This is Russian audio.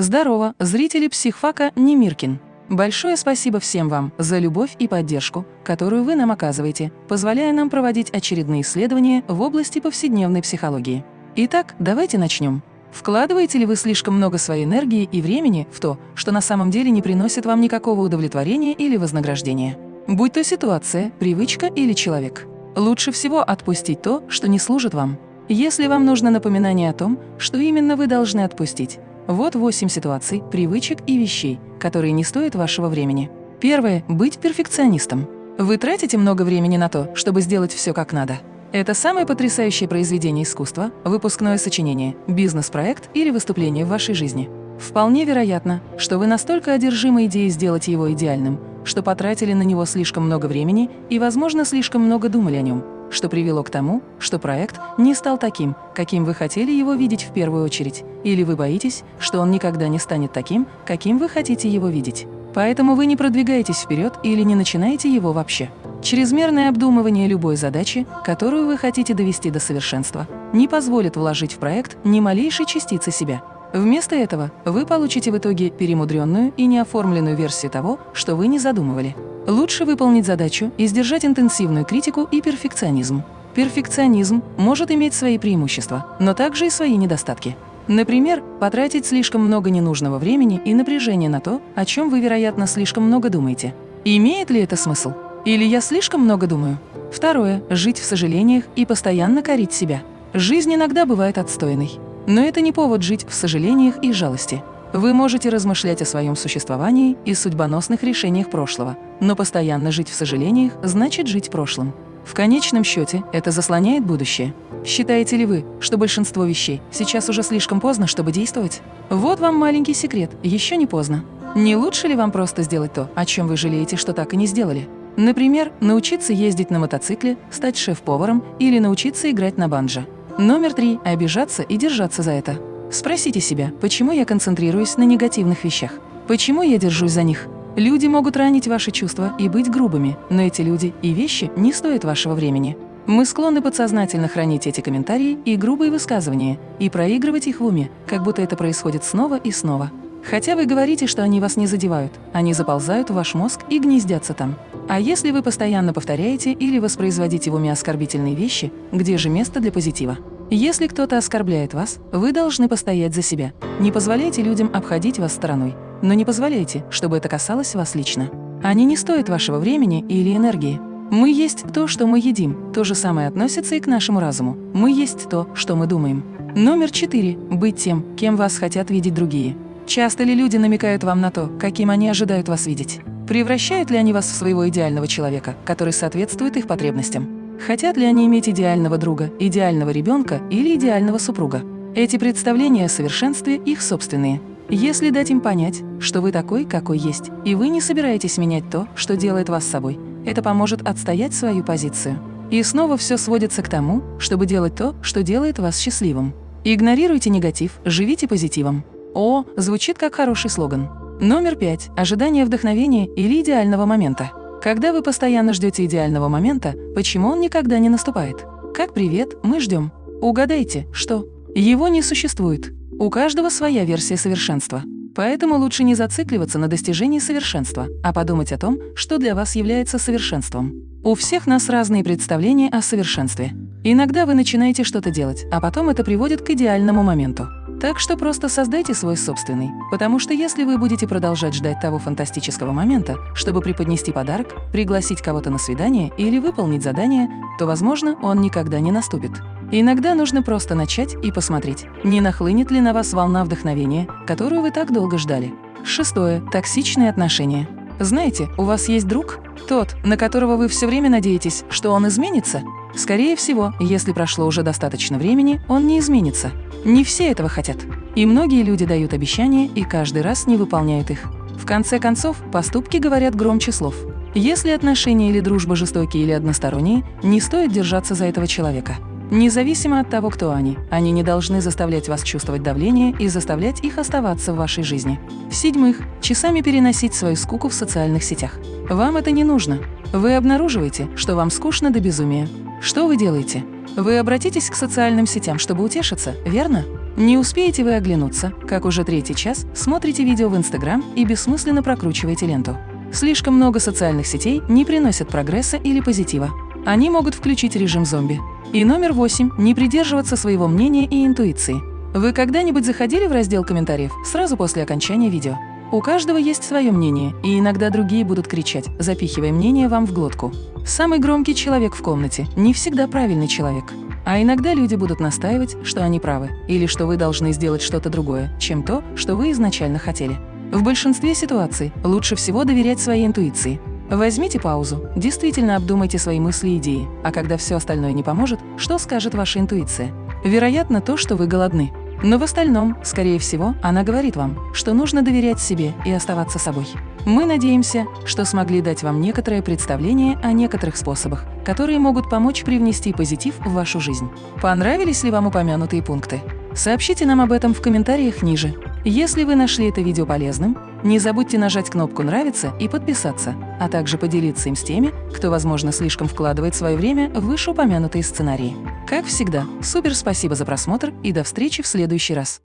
Здорово, зрители психфака Немиркин. Большое спасибо всем вам за любовь и поддержку, которую вы нам оказываете, позволяя нам проводить очередные исследования в области повседневной психологии. Итак, давайте начнем. Вкладываете ли вы слишком много своей энергии и времени в то, что на самом деле не приносит вам никакого удовлетворения или вознаграждения? Будь то ситуация, привычка или человек. Лучше всего отпустить то, что не служит вам. Если вам нужно напоминание о том, что именно вы должны отпустить, вот 8 ситуаций, привычек и вещей, которые не стоят вашего времени. Первое – быть перфекционистом. Вы тратите много времени на то, чтобы сделать все как надо. Это самое потрясающее произведение искусства, выпускное сочинение, бизнес-проект или выступление в вашей жизни. Вполне вероятно, что вы настолько одержимы идеей сделать его идеальным, что потратили на него слишком много времени и, возможно, слишком много думали о нем, что привело к тому, что проект не стал таким, каким вы хотели его видеть в первую очередь, или вы боитесь, что он никогда не станет таким, каким вы хотите его видеть. Поэтому вы не продвигаетесь вперед или не начинаете его вообще. Чрезмерное обдумывание любой задачи, которую вы хотите довести до совершенства, не позволит вложить в проект ни малейшей частицы себя. Вместо этого вы получите в итоге перемудренную и неоформленную версию того, что вы не задумывали. Лучше выполнить задачу и сдержать интенсивную критику и перфекционизм. Перфекционизм может иметь свои преимущества, но также и свои недостатки. Например, потратить слишком много ненужного времени и напряжения на то, о чем вы, вероятно, слишком много думаете. Имеет ли это смысл? Или я слишком много думаю? Второе – жить в сожалениях и постоянно корить себя. Жизнь иногда бывает отстойной. Но это не повод жить в сожалениях и жалости. Вы можете размышлять о своем существовании и судьбоносных решениях прошлого, но постоянно жить в сожалениях значит жить прошлым. В конечном счете это заслоняет будущее. Считаете ли вы, что большинство вещей сейчас уже слишком поздно, чтобы действовать? Вот вам маленький секрет, еще не поздно. Не лучше ли вам просто сделать то, о чем вы жалеете, что так и не сделали? Например, научиться ездить на мотоцикле, стать шеф-поваром или научиться играть на банджо. Номер три – обижаться и держаться за это. Спросите себя, почему я концентрируюсь на негативных вещах? Почему я держусь за них? Люди могут ранить ваши чувства и быть грубыми, но эти люди и вещи не стоят вашего времени. Мы склонны подсознательно хранить эти комментарии и грубые высказывания и проигрывать их в уме, как будто это происходит снова и снова. Хотя вы говорите, что они вас не задевают, они заползают в ваш мозг и гнездятся там. А если вы постоянно повторяете или воспроизводите в уме оскорбительные вещи, где же место для позитива? Если кто-то оскорбляет вас, вы должны постоять за себя. Не позволяйте людям обходить вас стороной, но не позволяйте, чтобы это касалось вас лично. Они не стоят вашего времени или энергии. Мы есть то, что мы едим. То же самое относится и к нашему разуму. Мы есть то, что мы думаем. Номер четыре. Быть тем, кем вас хотят видеть другие. Часто ли люди намекают вам на то, каким они ожидают вас видеть? Превращают ли они вас в своего идеального человека, который соответствует их потребностям? Хотят ли они иметь идеального друга, идеального ребенка или идеального супруга? Эти представления о совершенстве их собственные. Если дать им понять, что вы такой, какой есть, и вы не собираетесь менять то, что делает вас собой, это поможет отстоять свою позицию. И снова все сводится к тому, чтобы делать то, что делает вас счастливым. Игнорируйте негатив, живите позитивом. О, звучит как хороший слоган. Номер пять. Ожидание вдохновения или идеального момента. Когда вы постоянно ждете идеального момента, почему он никогда не наступает? Как привет, мы ждем. Угадайте, что? Его не существует. У каждого своя версия совершенства. Поэтому лучше не зацикливаться на достижении совершенства, а подумать о том, что для вас является совершенством. У всех нас разные представления о совершенстве. Иногда вы начинаете что-то делать, а потом это приводит к идеальному моменту. Так что просто создайте свой собственный, потому что если вы будете продолжать ждать того фантастического момента, чтобы преподнести подарок, пригласить кого-то на свидание или выполнить задание, то, возможно, он никогда не наступит. Иногда нужно просто начать и посмотреть, не нахлынет ли на вас волна вдохновения, которую вы так долго ждали. Шестое. Токсичные отношения. Знаете, у вас есть друг? Тот, на которого вы все время надеетесь, что он изменится? Скорее всего, если прошло уже достаточно времени, он не изменится. Не все этого хотят. И многие люди дают обещания и каждый раз не выполняют их. В конце концов, поступки говорят громче слов. Если отношения или дружба жестокие или односторонние, не стоит держаться за этого человека. Независимо от того, кто они, они не должны заставлять вас чувствовать давление и заставлять их оставаться в вашей жизни. В-седьмых, часами переносить свою скуку в социальных сетях. Вам это не нужно. Вы обнаруживаете, что вам скучно до безумия. Что вы делаете? Вы обратитесь к социальным сетям, чтобы утешиться, верно? Не успеете вы оглянуться, как уже третий час смотрите видео в Инстаграм и бессмысленно прокручиваете ленту. Слишком много социальных сетей не приносят прогресса или позитива. Они могут включить режим зомби. И номер восемь – не придерживаться своего мнения и интуиции. Вы когда-нибудь заходили в раздел комментариев сразу после окончания видео? У каждого есть свое мнение, и иногда другие будут кричать, запихивая мнение вам в глотку. Самый громкий человек в комнате не всегда правильный человек. А иногда люди будут настаивать, что они правы, или что вы должны сделать что-то другое, чем то, что вы изначально хотели. В большинстве ситуаций лучше всего доверять своей интуиции. Возьмите паузу, действительно обдумайте свои мысли и идеи, а когда все остальное не поможет, что скажет ваша интуиция? Вероятно, то, что вы голодны. Но в остальном, скорее всего, она говорит вам, что нужно доверять себе и оставаться собой. Мы надеемся, что смогли дать вам некоторое представление о некоторых способах, которые могут помочь привнести позитив в вашу жизнь. Понравились ли вам упомянутые пункты? Сообщите нам об этом в комментариях ниже. Если вы нашли это видео полезным, не забудьте нажать кнопку «Нравится» и подписаться, а также поделиться им с теми, кто, возможно, слишком вкладывает свое время в вышеупомянутые сценарии. Как всегда, супер спасибо за просмотр и до встречи в следующий раз!